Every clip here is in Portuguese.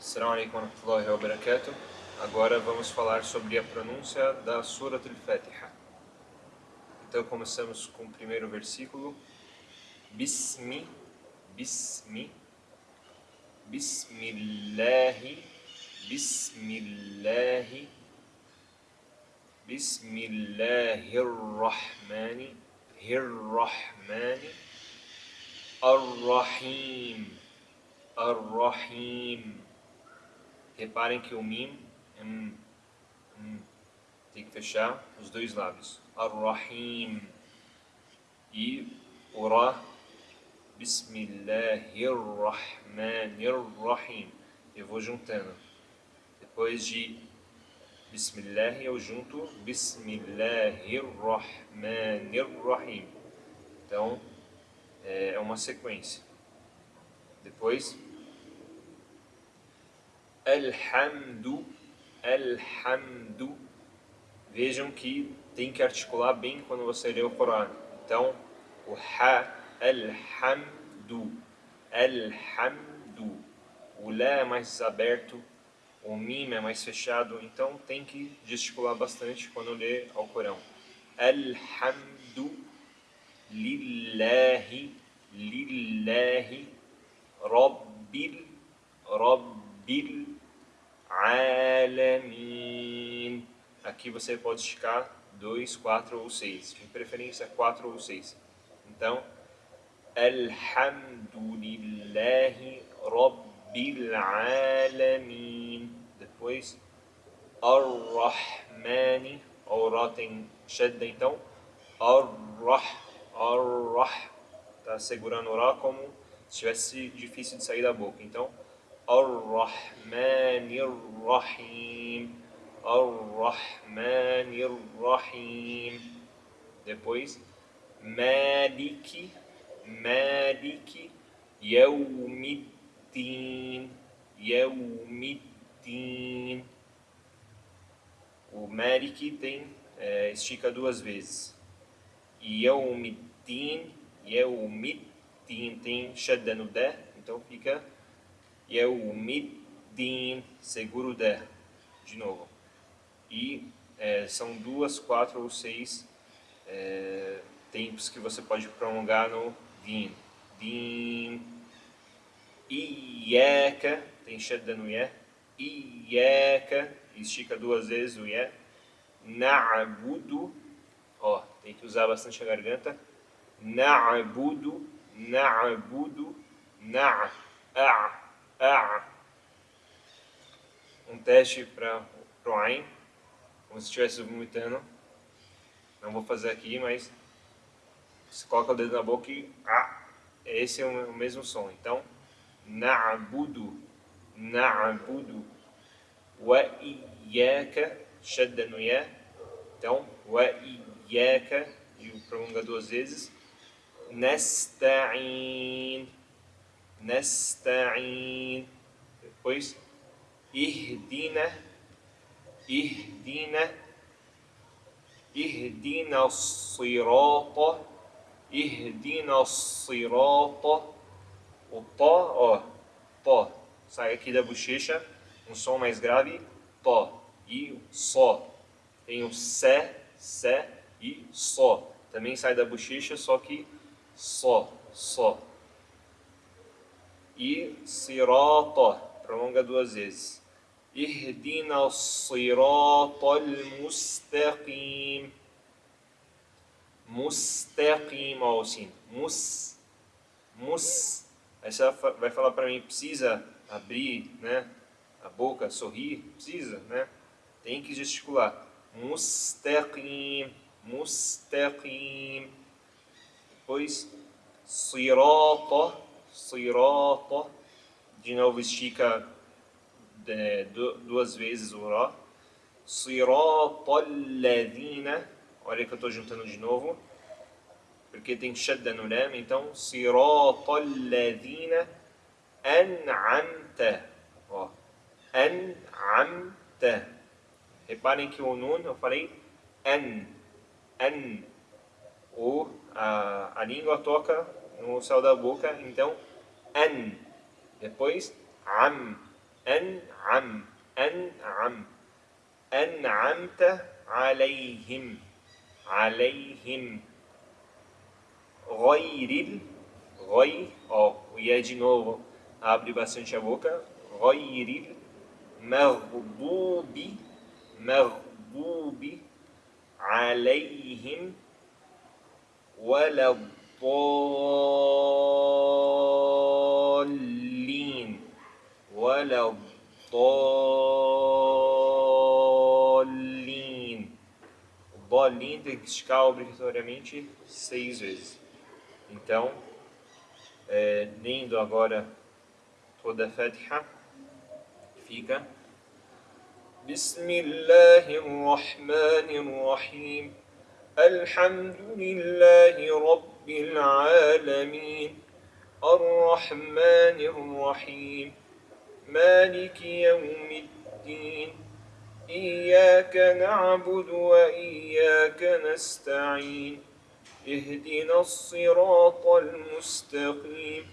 Assalamu alaikum wa rahmatullahi wa barakatuh. Agora vamos falar sobre a pronúncia da Surat al-Fatiha. Então começamos com o primeiro versículo. Bismi, Bismi, Bismillahi, Bismillahi, Bismillahirrahmani, Hirrahmani, Ar-Rahim, Ar-Rahim. Reparem que o mim é um, um, tem que fechar os dois lábios. Ar-Rahim. E o Ra. Bismillahirrahmanirrahim. Eu vou juntando. Depois de Bismillah eu junto Bismillahirrahmanirrahim. Então é uma sequência. Depois Alhamdu, Alhamdu. Vejam que tem que articular bem quando você lê o Corão. Então, o Ha, Alhamdu, Alhamdu. O Lá é mais aberto, o Mim é mais fechado, então tem que gesticular bastante quando lê ao Corão. Alhamdu, Lillahi, Lillahi, Rabbil, Rabbil, alamin. Aqui você pode esticar 2, 4 ou 6. De preferência 4 ou 6. Então, Alhamdulillahi Rabbil Alamin. Depois, Ar-Rahmani. O Ra tem shadda, então. Ar-Rah. Ar-Rah. Está segurando o Ra como se estivesse difícil de sair da boca. Então, الرحمن الرحيم الرحمن الرحيم depois مالك مالك يوم الدين يوم الدين o Malik tem é, estica duas vezes يوم الدين يوم الدين tem shadda no D então fica Yeumiddin, seguro de, de novo. E é, são duas, quatro ou seis é, tempos que você pode prolongar no din. Din. Iyaka, tem shadda no ye. Iyaka, estica duas vezes o ye. Na'budu, ó, tem que usar bastante a garganta. Na'budu, na'budu, na'a, ah, um teste para o Ain, como se estivesse vomitando. Não vou fazer aqui, mas você coloca o dedo na boca e ah, esse é o mesmo som. Então, na'budu, na'budu, wa iyyaka, shadda no ya. Então, wa iyyaka, e prolonga duas vezes. Nasta'in nasta'in. Depois, ihdina, ihdina, ihdina sirata, ihdina sirata. O tó, ó, tó, sai aqui da bochecha, um som mais grave, tó, e só. Tem o sé, sé e só. Também sai da bochecha, só que só, só e sirata, prolonga duas vezes. Ihdina sirata mustaqim. Mustaqim, ó, assim. Mus, mus. Aí você vai falar para mim, precisa abrir, né? A boca, sorrir, precisa, né? Tem que gesticular. Mustaqim, mustaqim. Depois, sirata sirata, de novo estica de, duas vezes o Rá, sirata alladhina, olha que eu estou juntando de novo, porque tem shadda no lam, então sirata alladhina an'amta, ó, an'amta, reparem que o nun, eu falei an, an, o, a, a língua toca é não saiu da boca, então an. Depois am, an'am, an'am. An'amta alayhim, alayhim. Ghairil, ghai, ó, oh, e é de novo, abre bastante a boca. Ghairil, maghdubi, maghdubi, alayhim, wala الضالين ولا الضالين الضالين tem que esticar obrigatoriamente seis vezes. Então, é, lendo agora toda a Fatiha, fica بسم الله الرحمن الرحيم الحمد لله رب العالمين الرحمن الرحيم مالك يوم الدين إياك نعبد وإياك نستعين اهدنا الصراط المستقيم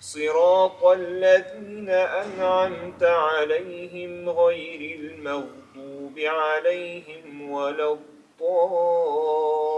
صراط الذين أنعمت عليهم غير المغضوب عليهم ولا الضالين Oh.